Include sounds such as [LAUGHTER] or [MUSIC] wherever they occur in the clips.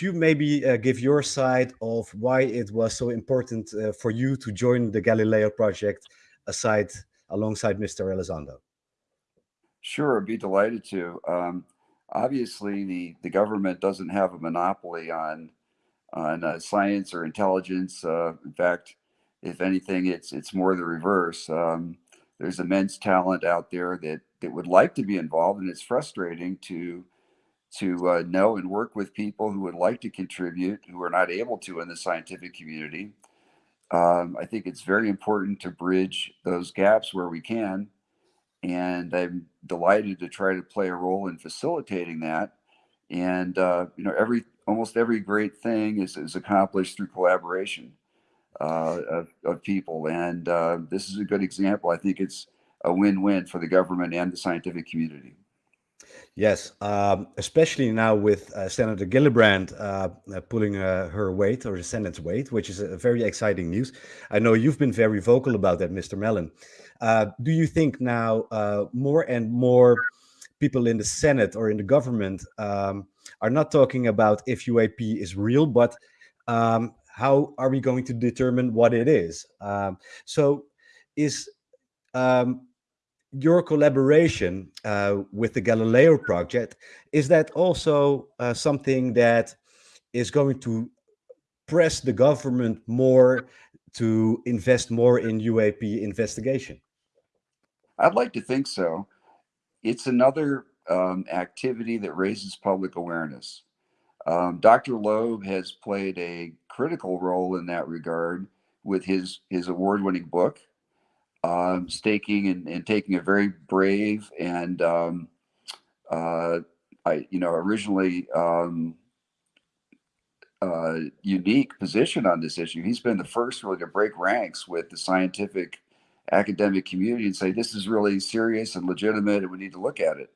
you maybe uh, give your side of why it was so important uh, for you to join the Galileo project aside alongside Mr. Elizondo? Sure, I'd be delighted to. Um, obviously, the, the government doesn't have a monopoly on on uh, science or intelligence. Uh, in fact, if anything, it's it's more the reverse. Um, there's immense talent out there that that would like to be involved, and it's frustrating to to uh, know and work with people who would like to contribute who are not able to in the scientific community. Um, I think it's very important to bridge those gaps where we can, and I'm delighted to try to play a role in facilitating that. And uh, you know, every almost every great thing is, is accomplished through collaboration uh, of, of people, and uh, this is a good example. I think it's a win-win for the government and the scientific community. Yes, um, especially now with uh, Senator Gillibrand uh, uh, pulling uh, her weight or the Senate's weight, which is a very exciting news. I know you've been very vocal about that, Mr. Mellon. Uh, do you think now uh, more and more people in the Senate or in the government um, are not talking about if UAP is real, but um, how are we going to determine what it is? Um, so is um, your collaboration uh, with the Galileo project, is that also uh, something that is going to press the government more to invest more in UAP investigation? I'd like to think so. It's another um, activity that raises public awareness. Um, Dr. Loeb has played a critical role in that regard with his, his award-winning book, um, staking and, and, taking a very brave and um, uh, I, you know, originally um, uh, unique position on this issue. He's been the first really to break ranks with the scientific academic community and say this is really serious and legitimate, and we need to look at it.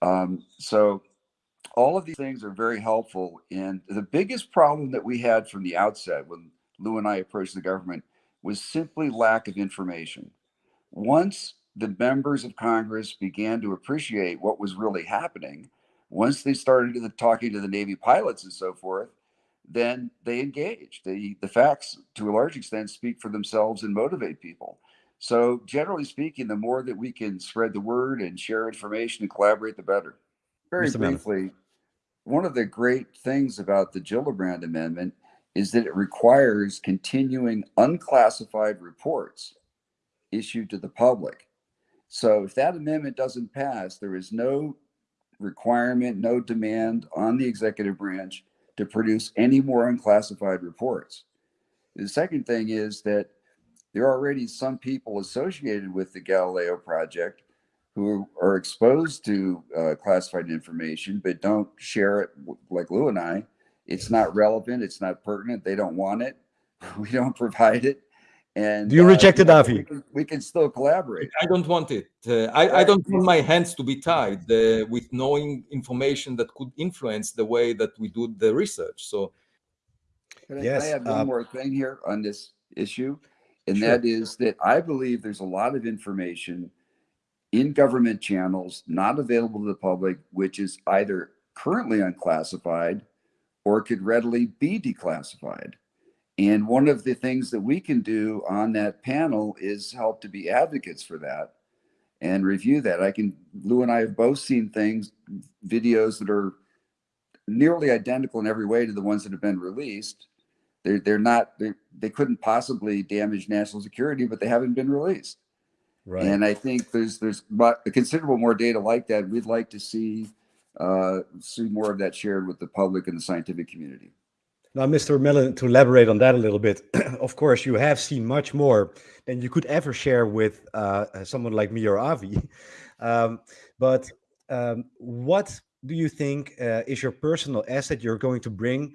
Um, so all of these things are very helpful. And the biggest problem that we had from the outset when Lou and I approached the government was simply lack of information. Once the members of Congress began to appreciate what was really happening, once they started to, talking to the Navy pilots and so forth, then they engaged. The, the facts, to a large extent, speak for themselves and motivate people. So, generally speaking, the more that we can spread the word and share information and collaborate, the better. Very Mr. briefly, one of the great things about the Gillibrand Amendment is that it requires continuing unclassified reports issued to the public. So if that amendment doesn't pass, there is no requirement, no demand on the executive branch to produce any more unclassified reports. The second thing is that there are already some people associated with the Galileo project who are exposed to uh, classified information but don't share it like Lou and I. It's not relevant. It's not pertinent. They don't want it. [LAUGHS] We don't provide it. And do you uh, reject it, Avi? We can, we can, still collaborate. I don't want it. Uh, I, I, don't want my hands to be tied uh, with knowing information that could influence the way that we do the research. So, Can yes, I have one um, more thing here on this issue, and sure. that is that I believe there's a lot of information in government channels not available to the public, which is either currently unclassified or could readily be declassified. And one of the things that we can do on that panel is help to be advocates for that and review that. I can, Lou and I have both seen things, videos that are nearly identical in every way to the ones that have been released. They're, they're not, they're, they couldn't possibly damage national security, but they haven't been released. Right. And I think there's there's a considerable more data like that. We'd like to see uh, see more of that shared with the public and the scientific community. Now, Mr. Mellon, to elaborate on that a little bit, [CLEARS THROAT] of course, you have seen much more than you could ever share with uh, someone like me or Avi. [LAUGHS] Um, but um, what do you think uh, is your personal asset you're going to bring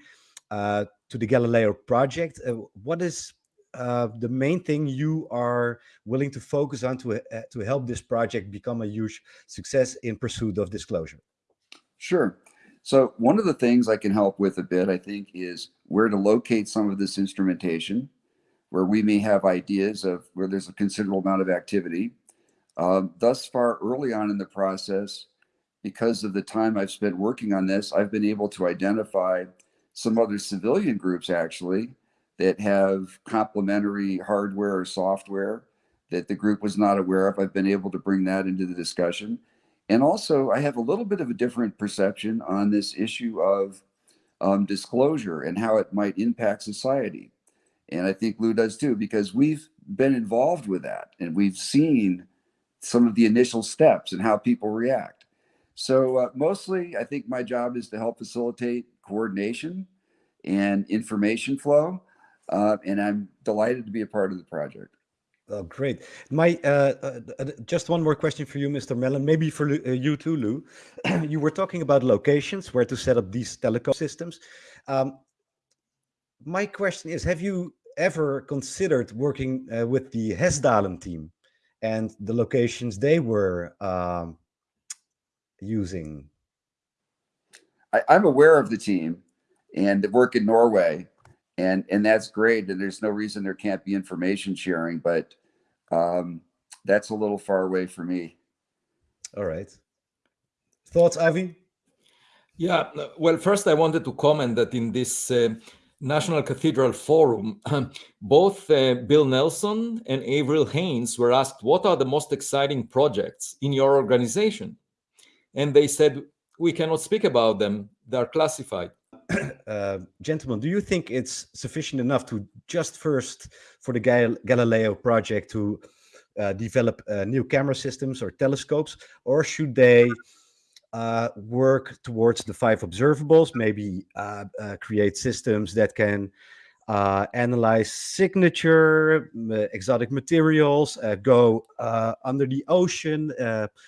uh, to the Galileo project? Uh, what is uh, the main thing you are willing to focus on to, uh, to help this project become a huge success in pursuit of disclosure? Sure. So one of the things I can help with a bit, I think, is where to locate some of this instrumentation, where we may have ideas of where there's a considerable amount of activity. Um, thus far, early on in the process, because of the time I've spent working on this, I've been able to identify some other civilian groups actually that have complementary hardware or software that the group was not aware of. I've been able to bring that into the discussion. And also, I have a little bit of a different perception on this issue of um, disclosure and how it might impact society. And I think Lou does too, because we've been involved with that and we've seen some of the initial steps and how people react. So, uh, mostly, I think my job is to help facilitate coordination and information flow. Uh, and I'm delighted to be a part of the project. Oh, great. My uh, uh, uh, just one more question for you, Mr. Mellon. Maybe for uh, you too, Lou. [CLEARS THROAT] you were talking about locations where to set up these telecom systems. Um, my question is: Have you ever considered working uh, with the Hessdalen team and the locations they were um, using? I, I'm aware of the team and the work in Norway and and that's great and there's no reason there can't be information sharing but um that's a little far away for me. All right. Thoughts Avi? yeah well first i wanted to comment that in this uh, national cathedral forum [CLEARS THROAT] both uh, bill nelson and avril haines were asked what are the most exciting projects in your organization? And they said we cannot speak about them. They are classified [COUGHS] uh, gentlemen, do you think it's sufficient enough to just first for the Gal Galileo project to uh, develop uh, new camera systems or telescopes, or should they uh, work towards the five observables, maybe uh, create systems that can analyze signature, exotic materials, go under the ocean,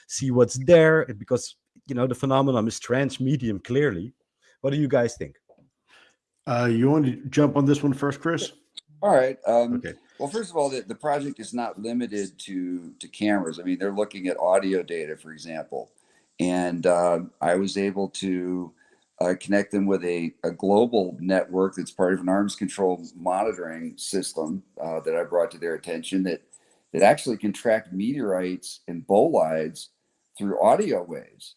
see what's there, because you know the phenomenon is transmedium clearly what do you guys think? Uh, you want to jump on this one first, Chris? All right. Um, okay. Well, first of all, the, the project is not limited to to cameras. I mean, they're looking at audio data, for example, and uh, I was able to uh, connect them with a, a global network that's part of an arms control monitoring system uh, that I brought to their attention that that actually can track meteorites and bolides through audio waves.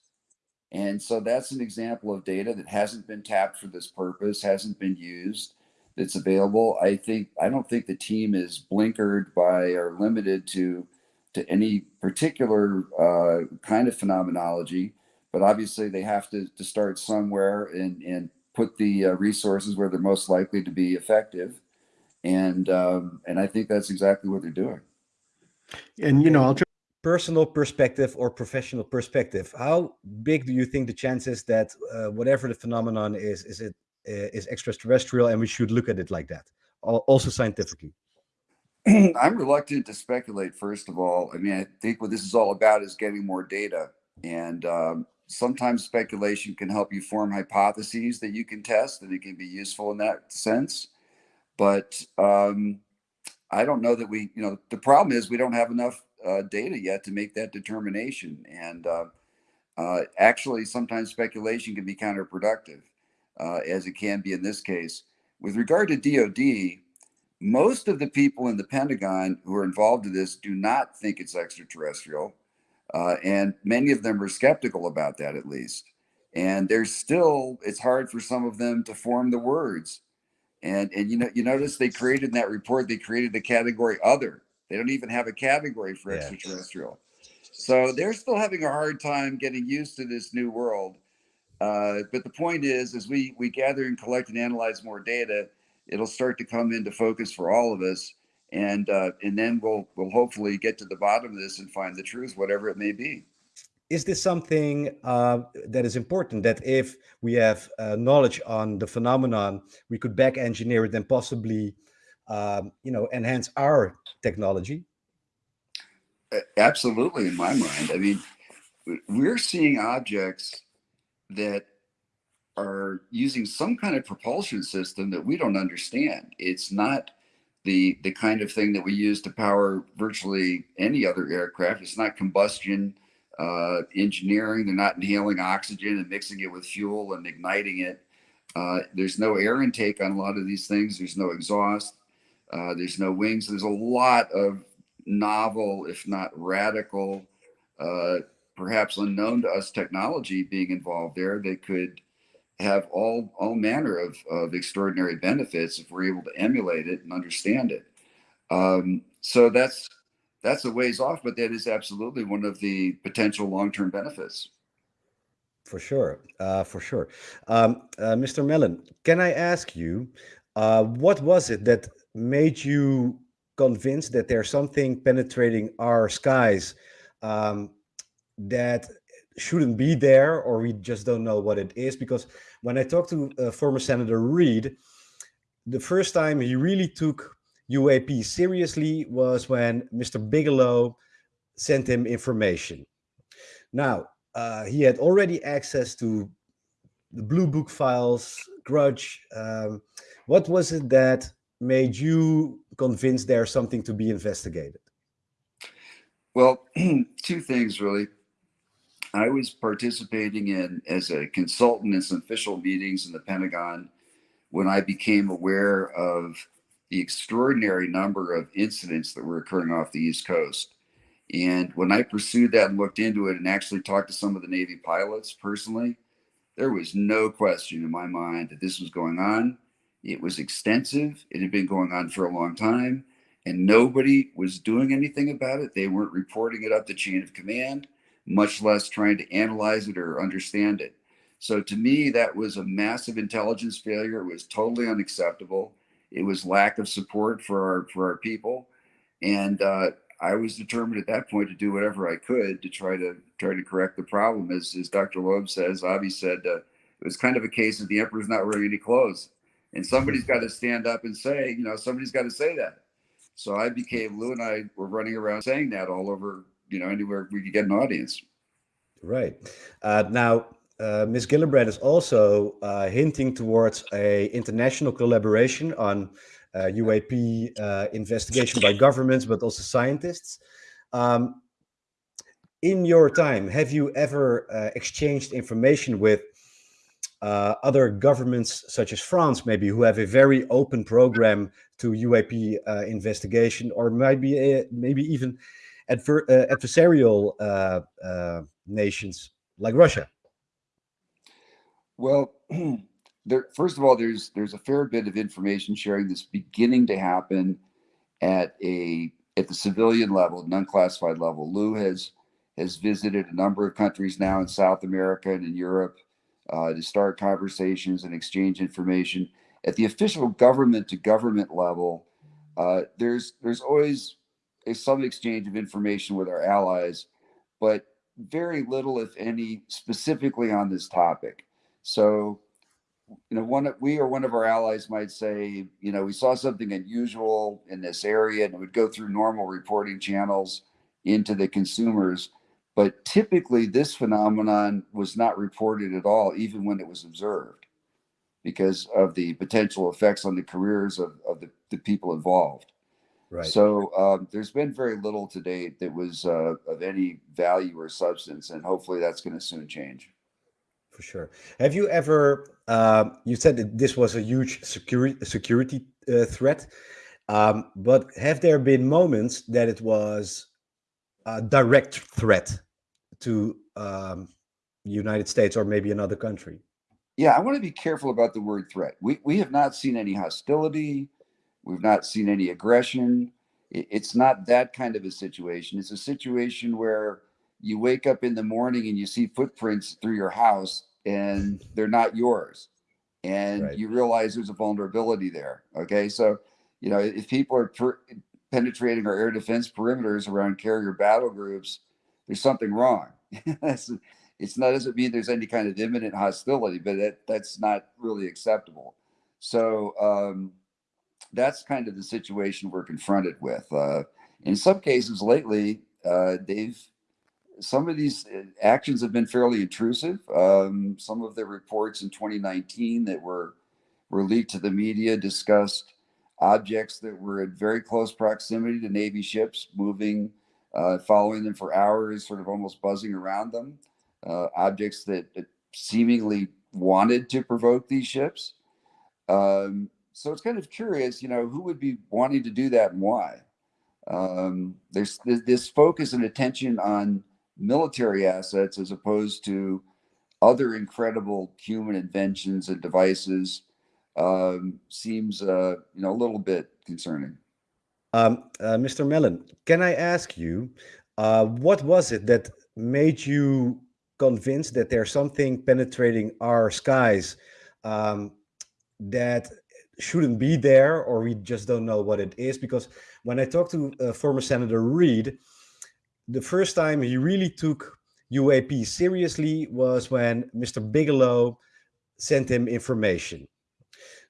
And so that's an example of data that hasn't been tapped for this purpose, hasn't been used, that's available. I think I don't think the team is blinkered by or limited to to any particular uh, kind of phenomenology, but obviously they have to, to start somewhere and, and put the uh, resources where they're most likely to be effective. And um, and I think that's exactly what they're doing. And you know, I'll personal perspective or professional perspective, how big do you think the chances that uh, whatever the phenomenon is, is it uh, is extraterrestrial, and we should look at it like that, also scientifically? [CLEARS THROAT] I'm reluctant to speculate. First of all, I mean, I think what this is all about is getting more data, and um, sometimes speculation can help you form hypotheses that you can test, and it can be useful in that sense. But um, I don't know that we, you know, the problem is we don't have enough uh, data yet to make that determination. And uh, uh, actually, sometimes speculation can be counterproductive, uh, as it can be in this case. With regard to DoD, most of the people in the Pentagon who are involved in this do not think it's extraterrestrial. Uh, and many of them are skeptical about that, at least. And there's still, it's hard for some of them to form the words. And, and you know, you notice they created in that report, they created the category other they don't even have a category for yeah. extraterrestrial. So they're still having a hard time getting used to this new world. Uh, but the point is, as we we gather and collect and analyze more data, it'll start to come into focus for all of us, and uh, and then we'll we'll hopefully get to the bottom of this and find the truth, whatever it may be. Is this something uh, that is important? That if we have uh, knowledge on the phenomenon, we could back engineer it and possibly um, you know, enhance our technology? Absolutely, in my mind. I mean, we're seeing objects that are using some kind of propulsion system that we don't understand. It's not the the kind of thing that we use to power virtually any other aircraft. It's not combustion uh, engineering. They're not inhaling oxygen and mixing it with fuel and igniting it. Uh, there's no air intake on a lot of these things. There's no exhaust. Uh, there's no wings. There's a lot of novel, if not radical, uh, perhaps unknown to us technology being involved there that could have all all manner of, of extraordinary benefits if we're able to emulate it and understand it. Um, so that's that's a ways off, but that is absolutely one of the potential long-term benefits. For sure, uh, for sure. Um, uh, Mr. Mellon, can I ask you, uh, what was it that made you convinced that there's something penetrating our skies um, that shouldn't be there, or we just don't know what it is? Because when I talked to uh, former Senator Reid, the first time he really took UAP seriously was when Mr. Bigelow sent him information. Now, uh, he had already access to the Blue Book files, Grudge. Um, what was it that made you convinced there's something to be investigated? Well, [CLEARS THROAT] two things really. I was participating in as a consultant in some official meetings in the Pentagon when I became aware of the extraordinary number of incidents that were occurring off the East Coast. And when I pursued that and looked into it and actually talked to some of the Navy pilots personally, there was no question in my mind that this was going on. It was extensive, it had been going on for a long time, and nobody was doing anything about it. They weren't reporting it up the chain of command, much less trying to analyze it or understand it. So to me, that was a massive intelligence failure. It was totally unacceptable. It was lack of support for our for our people, and uh, I was determined at that point to do whatever I could to try to try to correct the problem. As, as Dr. Loeb says, Avi said, uh, it was kind of a case of the emperor's not wearing any clothes, and somebody's got to stand up and say, you know, somebody's got to say that. So I became Lou and I were running around saying that all over, you know, anywhere we could get an audience. Right uh, now, uh, Ms. Gillibrand is also uh, hinting towards a international collaboration on UAP uh, uh, investigation by governments, but also scientists. Um, in your time, have you ever uh, exchanged information with uh, other governments, such as France, maybe, who have a very open program to UAP uh, investigation, or maybe uh, maybe even adver adversarial nations like Russia? Well, [CLEARS THROAT] there, first of all, there's there's a fair bit of information sharing that's beginning to happen at a at the civilian level, non-classified level. Lou has has visited a number of countries now in South America and in Europe uh, to start conversations and exchange information. At the official government to government level, uh, there's there's always a, some exchange of information with our allies, but very little, if any, specifically on this topic. So you know, one of we or one of our allies might say, you know, we saw something unusual in this area, and it would go through normal reporting channels into the consumers. But typically, this phenomenon was not reported at all, even when it was observed, because of the potential effects on the careers of, of the, the people involved. Right. So um, there's been very little to date that was uh, of any value or substance, and hopefully that's going to soon change for sure. Have you ever? Uh, you said that this was a huge security security uh, threat, um, but have there been moments that it was a direct threat to um, United States or maybe another country? Yeah, I want to be careful about the word threat. We we have not seen any hostility. We've not seen any aggression. It's not that kind of a situation. It's a situation where you wake up in the morning and you see footprints through your house and they're not yours and right. you realize there's a vulnerability there okay so you know if people are penetrating our air defense perimeters around carrier battle groups there's something wrong. [LAUGHS] It's not doesn't mean there's any kind of imminent hostility but that that's not really acceptable. So um, that's kind of the situation we're confronted with. Uh, in some cases lately uh, they've some of these uh, actions have been fairly intrusive. Um, some of the reports in 2019 that were were leaked to the media discussed objects that were at very close proximity to Navy ships, moving, uh, following them for hours, sort of almost buzzing around them. Uh, objects that, that, seemingly wanted to provoke these ships. Um, so it's kind of curious, you know, who would be wanting to do that and why? Um, there's this focus and attention on military assets as opposed to other incredible human inventions and devices um, seems, uh, you know, a little bit concerning. Um, uh, Mr. Mellon, can I ask you, uh, what was it that made you convinced that there's something penetrating our skies um, that shouldn't be there, or we just don't know what it is? Because when I talked to uh, former Senator Reid, the first time he really took UAP seriously was when Mr. Bigelow sent him information.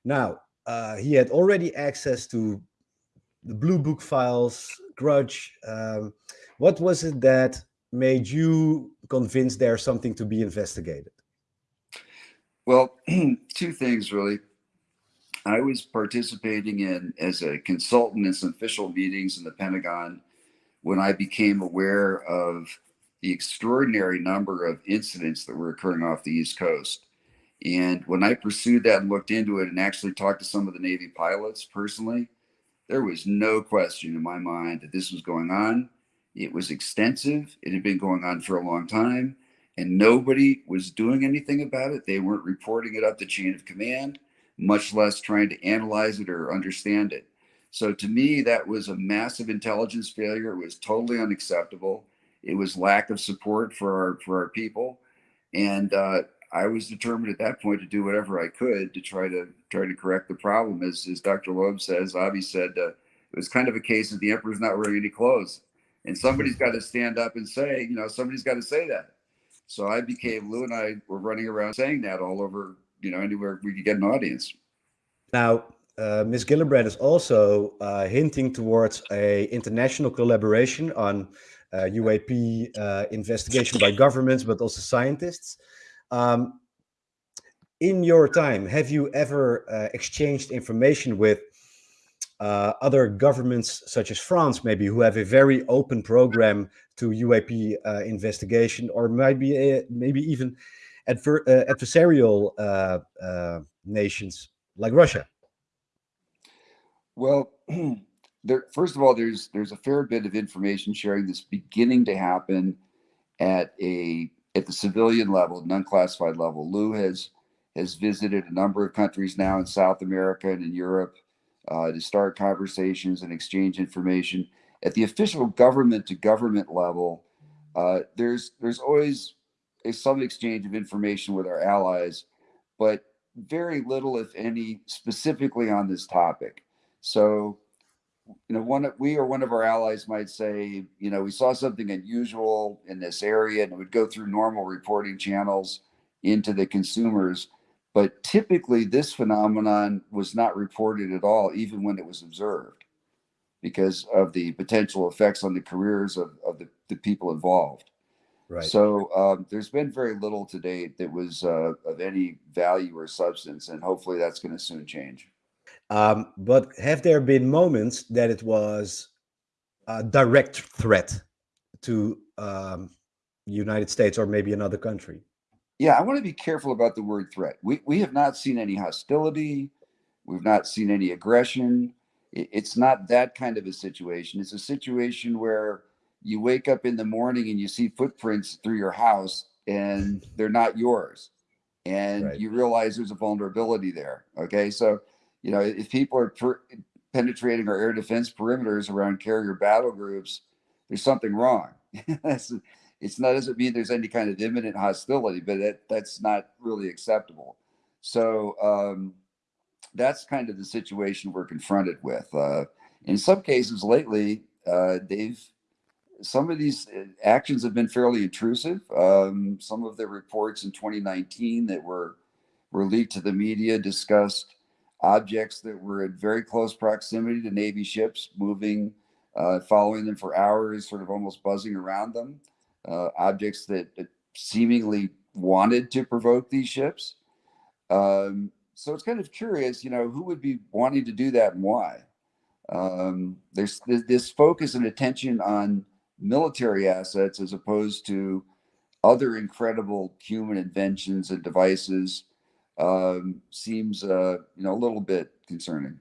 Now, uh, he had already access to the Blue Book files, Grudge. Um, what was it that made you convinced there's something to be investigated? Well, [CLEARS THROAT] two things really. I was participating in as a consultant in some official meetings in the Pentagon when I became aware of the extraordinary number of incidents that were occurring off the East Coast. And when I pursued that and looked into it and actually talked to some of the Navy pilots personally, there was no question in my mind that this was going on. It was extensive, it had been going on for a long time, and nobody was doing anything about it. They weren't reporting it up the chain of command, much less trying to analyze it or understand it. So to me, that was a massive intelligence failure. It was totally unacceptable. It was lack of support for our for our people, and uh, I was determined at that point to do whatever I could to try to try to correct the problem. As, as Dr. Loeb says, Avi said, uh, it was kind of a case of the emperor's not wearing any clothes, and somebody's got to stand up and say, you know, somebody's got to say that. So I became Lou and I were running around saying that all over, you know, anywhere we could get an audience. Now, uh, Ms. Gillibrand is also uh, hinting towards a international collaboration on uh, UAP uh, investigation by governments, but also scientists. Um, in your time, have you ever uh, exchanged information with uh, other governments, such as France, maybe, who have a very open program to UAP uh, investigation, or maybe uh, maybe even adver uh, adversarial uh, nations like Russia? Well, [CLEARS THROAT] there, first of all, there's there's a fair bit of information sharing that's beginning to happen at a at the civilian level, non-classified level. Lou has has visited a number of countries now in South America and in Europe uh, to start conversations and exchange information. At the official government to government level, uh, there's there's always a, some exchange of information with our allies, but very little, if any, specifically on this topic. So, you know, one of, we or one of our allies might say, you know, we saw something unusual in this area, and it would go through normal reporting channels into the consumers. But typically, this phenomenon was not reported at all, even when it was observed, because of the potential effects on the careers of, of the, the people involved. Right. So um, there's been very little to date that was uh, of any value or substance, and hopefully that's going to soon change. Um, but have there been moments that it was a direct threat to um, United States or maybe another country? Yeah, I want to be careful about the word threat. We we have not seen any hostility. We've not seen any aggression. It, it's not that kind of a situation. It's a situation where you wake up in the morning and you see footprints through your house and they're not yours. And Right. you realize there's a vulnerability there. Okay. So, you know, if people are per- penetrating our air defense perimeters around carrier battle groups, there's something wrong. [LAUGHS] It's not doesn't mean there's any kind of imminent hostility, but that, that's not really acceptable. So um, that's kind of the situation we're confronted with. Uh, in some cases lately, uh, they've some of these uh, actions have been fairly intrusive. Um, some of the reports in 2019 that were were leaked to the media discussed objects that were at very close proximity to Navy ships, moving, uh, following them for hours, sort of almost buzzing around them. Uh, objects that, that seemingly wanted to provoke these ships. Um, so it's kind of curious, you know, who would be wanting to do that and why? Um, there's th- this focus and attention on military assets as opposed to other incredible human inventions and devices um, seems, uh, you know, a little bit concerning.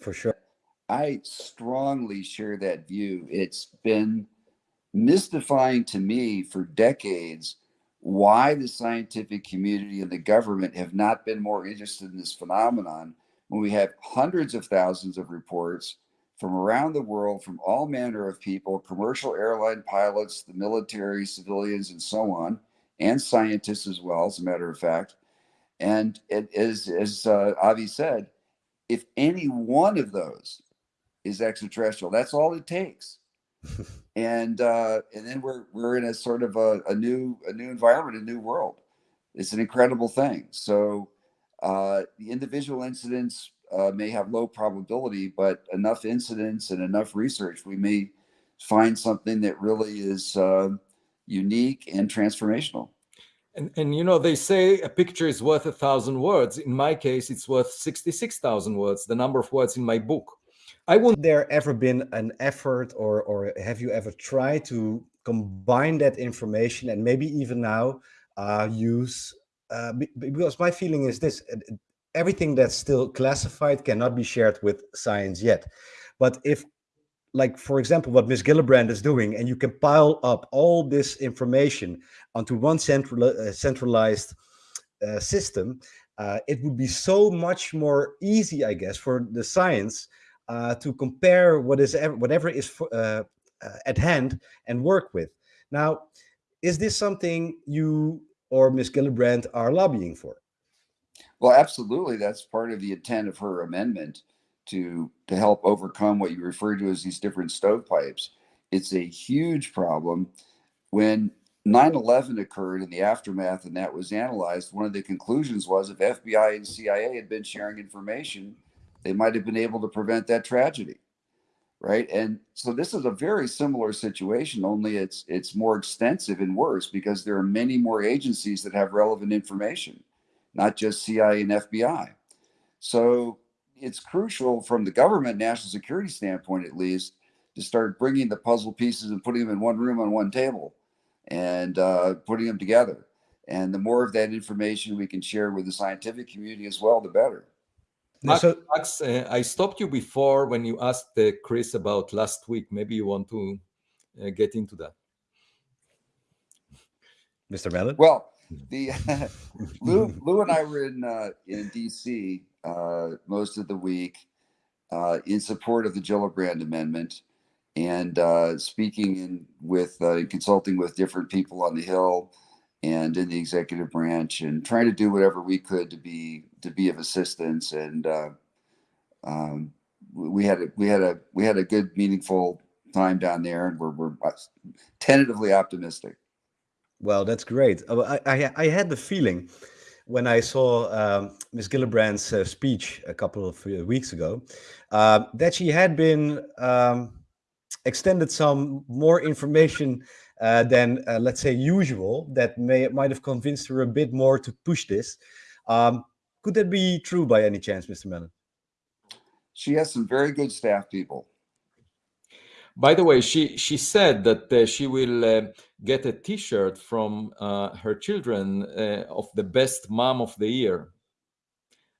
For sure. I strongly share that view. It's been mystifying to me for decades why the scientific community and the government have not been more interested in this phenomenon when we have hundreds of thousands of reports from around the world from all manner of people commercial airline pilots the military civilians and so on and scientists as well as a matter of fact and it is as uh, avi said if any one of those is extraterrestrial that's all it takes [LAUGHS] and uh, and then we're we're in a sort of a, a new a new environment, a new world. It's an incredible thing. So uh, the individual incidents uh, may have low probability, but enough incidents and enough research, we may find something that really is uh, unique and transformational. And, and you know, they say a picture is worth a thousand words. In my case, it's worth 66,000 words, the number of words in my book. I wouldn't there ever been an effort or or have you ever tried to combine that information and maybe even now uh, use uh, because my feeling is this everything that's still classified cannot be shared with science yet but if like for example what Miss Gillibrand is doing and you can pile up all this information onto one central uh, centralized uh, system uh, it would be so much more easy I guess for the science uh, to compare what is whatever is uh, uh, at hand and work with. Now, is this something you or Ms. Gillibrand are lobbying for? Well, absolutely. That's part of the intent of her amendment to to help overcome what you refer to as these different stovepipes. It's a huge problem. When 9/11 occurred in the aftermath, and that was analyzed, one of the conclusions was if FBI and CIA had been sharing information, they might have been able to prevent that tragedy right and so this is a very similar situation only it's it's more extensive and worse because there are many more agencies that have relevant information not just cia and fbi so it's crucial from the government national security standpoint at least to start bringing the puzzle pieces and putting them in one room on one table and uh, putting them together and the more of that information we can share with the scientific community as well the better Max, so, Max uh, I stopped you before when you asked uh, Chris about last week. Maybe you want to uh, get into that. Mr. Mellon? Well, the [LAUGHS] [LAUGHS] Lou, Lou and I were in uh, in DC uh, most of the week uh, in support of the Gillibrand Amendment and uh, speaking in, with consulting with different people on the Hill and in the executive branch and trying to do whatever we could to be to be of assistance and uh, um, we had a we had a we had a good meaningful time down there and we're, we're uh, tentatively optimistic. Well that's great. Oh, I, I, I had the feeling when I saw um, Ms. Gillibrand's uh, speech a couple of uh, weeks ago uh, that she had been um, extended some more information uh, than uh, let's say usual that may might have convinced her a bit more to push this. Um, could that be true by any chance, Mr. Mellon? She has some very good staff people. By the way, she she said that uh, she will uh, get a T-shirt from uh, her children uh, of the best mom of the year,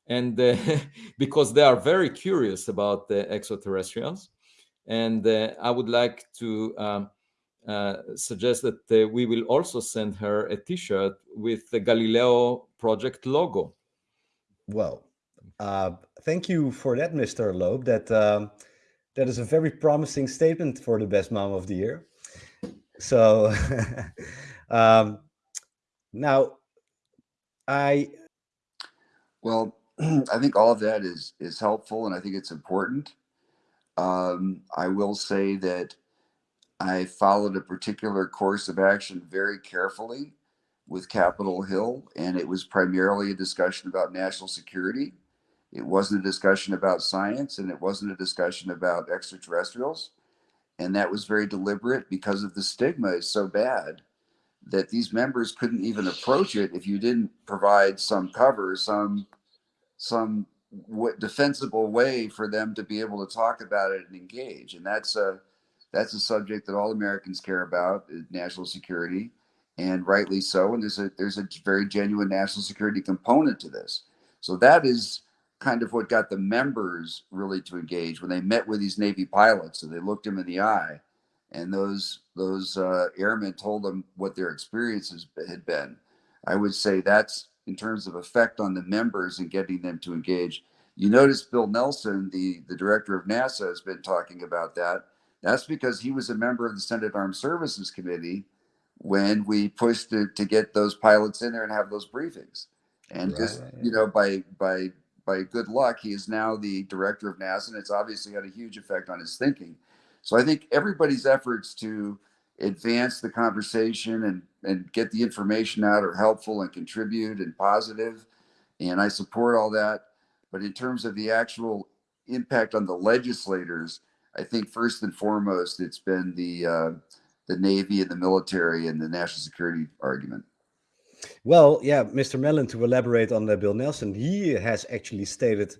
and [LAUGHS] because they are very curious about the extraterrestrials, and I would like to um, uh, suggest that uh, we will also send her a T-shirt with the Galileo project logo. Well, uh, thank you for that, Mr. Loeb. That um, that is a very promising statement for the best mom of the year. So [LAUGHS] um, now, I well, [CLEARS THROAT] I think all of that is is helpful, and I think it's important. Um, I will say that I followed a particular course of action very carefully with Capitol Hill, and it was primarily a discussion about national security. It wasn't a discussion about science, and it wasn't a discussion about extraterrestrials. And that was very deliberate because of the stigma is so bad that these members couldn't even approach it if you didn't provide some cover, some some defensible way for them to be able to talk about it and engage. And that's a that's a subject that all Americans care about, national security, and rightly so. And there's a there's a very genuine national security component to this. So that is kind of what got the members really to engage when they met with these Navy pilots and they looked them in the eye and those those uh, airmen told them what their experiences had been. I would say that's in terms of effect on the members and getting them to engage. You notice Bill Nelson, the the director of NASA, has been talking about that. That's because he was a member of the Senate Armed Services Committee when we pushed to, to get those pilots in there and have those briefings. And Right, just right, you know, by by by good luck, he is now the director of NASA, and it's obviously had a huge effect on his thinking. So I think everybody's efforts to advance the conversation and and get the information out are helpful and contribute and positive, and I support all that. But in terms of the actual impact on the legislators, I think first and foremost, it's been the uh, the Navy and the military and the national security argument. Well, yeah, Mr. Mellon, to elaborate on uh, Bill Nelson, he has actually stated,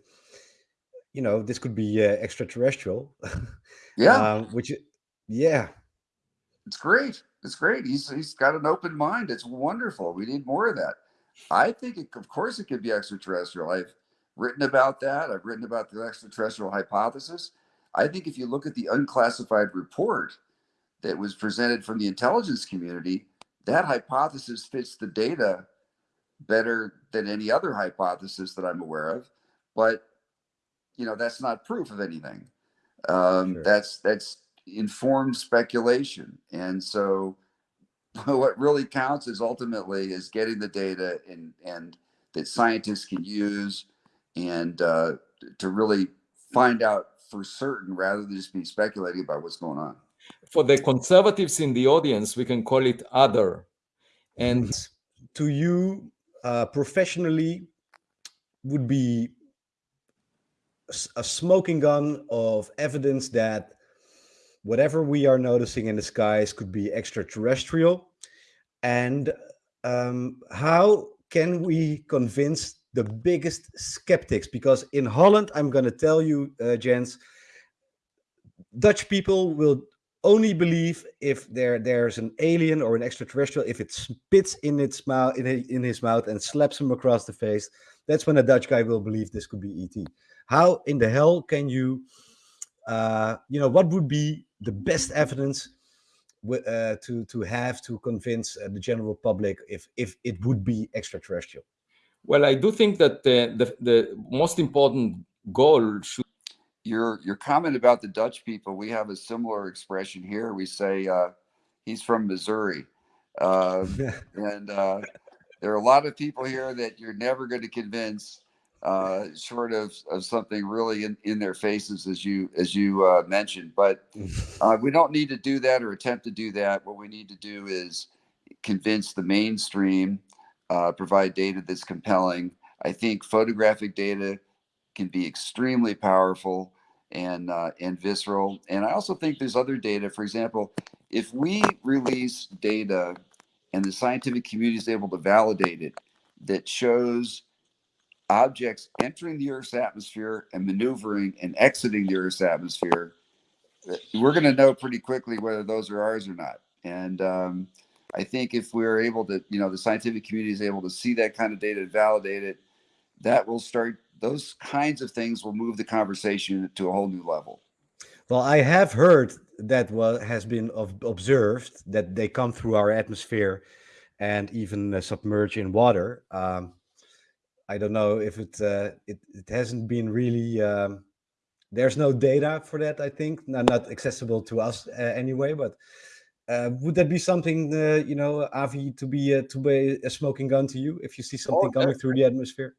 you know, this could be uh, extraterrestrial. [LAUGHS] Yeah, um, which, yeah, it's great. It's great. He's he's got an open mind. It's wonderful. We need more of that. I think, it, of course, it could be extraterrestrial. I've written about that. I've written about the extraterrestrial hypothesis. I think if you look at the unclassified report that was presented from the intelligence community, that hypothesis fits the data better than any other hypothesis that I'm aware of. But you know, that's not proof of anything. Um, Sure. That's that's informed speculation, and so [LAUGHS] what really counts is ultimately is getting the data and and that scientists can use and uh, to really find out for certain rather than just be speculating about what's going on. For the conservatives in the audience, we can call it other. And to you, uh, professionally, would be a smoking gun of evidence that whatever we are noticing in the skies could be extraterrestrial. And um, how can we convince the biggest skeptics? Because in holland i'm going to tell you uh, gents dutch people will only believe if there there's an alien or an extraterrestrial if it spits in its mouth in, in his mouth and slaps him across the face that's when a dutch guy will believe this could be et how in the hell can you uh you know what would be the best evidence uh, to to have to convince uh, the general public if if it would be extraterrestrial? Well, I do think that uh, the, the most important goal should Your your comment about the Dutch people, we have a similar expression here. We say uh, he's from Missouri, um, [LAUGHS] and uh, there are a lot of people here that you're never going to convince, uh, short of, of something really in, in their faces, as you as you uh, mentioned. But [LAUGHS] uh, we don't need to do that or attempt to do that. What we need to do is convince the mainstream, uh, provide data that's compelling. I think photographic data can be extremely powerful and uh, and visceral. And I also think there's other data. For example, if we release data and the scientific community is able to validate it, that shows objects entering the Earth's atmosphere and maneuvering and exiting the Earth's atmosphere, we're going to know pretty quickly whether those are ours or not. And um, I think if we're able to, you know, the scientific community is able to see that kind of data and validate it, that will start. Those kinds of things will move the conversation to a whole new level. Well, I have heard that what has been observed that they come through our atmosphere and even uh, submerge in water. Um, I don't know if it, uh, it it hasn't been really. Um, there's no data for that. I think no, not accessible to us uh, anyway. But uh, would that be something uh, you know, Avi, to be uh, to be a smoking gun to you if you see something coming through the atmosphere?